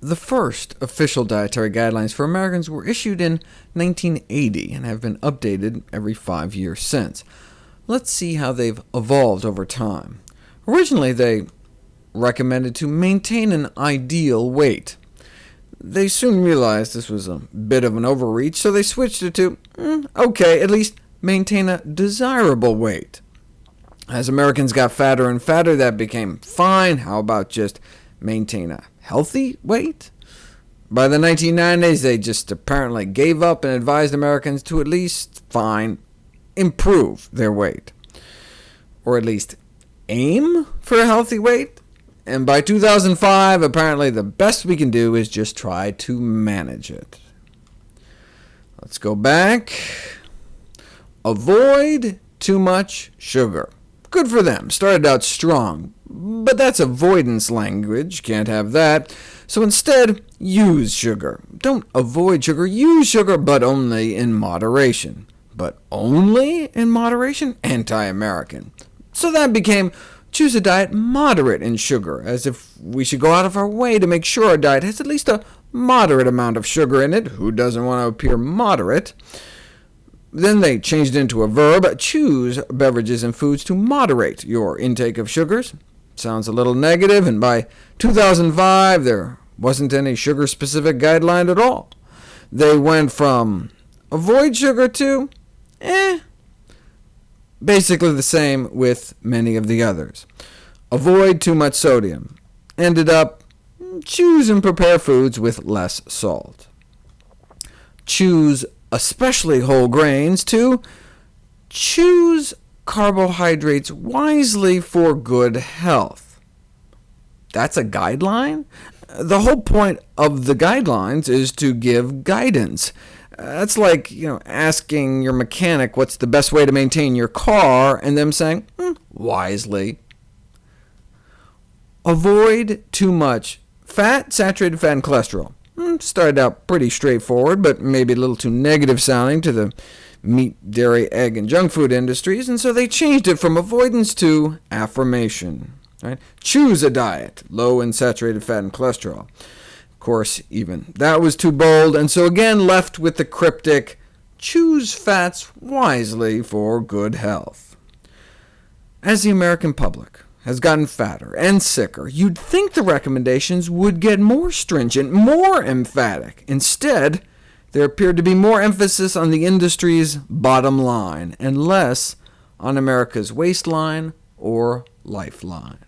The first official dietary guidelines for Americans were issued in 1980 and have been updated every five years since. Let's see how they've evolved over time. Originally, they recommended to maintain an ideal weight. They soon realized this was a bit of an overreach, so they switched it to, mm, OK, at least maintain a desirable weight. As Americans got fatter and fatter, that became fine. How about just maintain a healthy weight? By the 1990s, they just apparently gave up and advised Americans to at least, fine, improve their weight, or at least aim for a healthy weight. And by 2005, apparently the best we can do is just try to manage it. Let's go back. Avoid too much sugar. Good for them, started out strong, but that's avoidance language, can't have that. So instead, use sugar. Don't avoid sugar, use sugar, but only in moderation. But only in moderation? Anti-American. So that became choose a diet moderate in sugar, as if we should go out of our way to make sure our diet has at least a moderate amount of sugar in it. Who doesn't want to appear moderate? Then they changed it into a verb, choose beverages and foods to moderate your intake of sugars. Sounds a little negative, and by 2005 there wasn't any sugar-specific guideline at all. They went from avoid sugar to eh, basically the same with many of the others. Avoid too much sodium. Ended up choose and prepare foods with less salt. Choose especially whole grains, to choose carbohydrates wisely for good health. That's a guideline? The whole point of the guidelines is to give guidance. That's like you know, asking your mechanic what's the best way to maintain your car, and them saying, mm, wisely. Avoid too much fat, saturated fat, and cholesterol. Hmm, started out pretty straightforward, but maybe a little too negative sounding to the meat, dairy, egg, and junk food industries, and so they changed it from avoidance to affirmation. Right? Choose a diet, low in saturated fat and cholesterol. Of course, even that was too bold, and so again left with the cryptic, choose fats wisely for good health. As the American public, has gotten fatter and sicker, you'd think the recommendations would get more stringent, more emphatic. Instead, there appeared to be more emphasis on the industry's bottom line, and less on America's waistline or lifeline.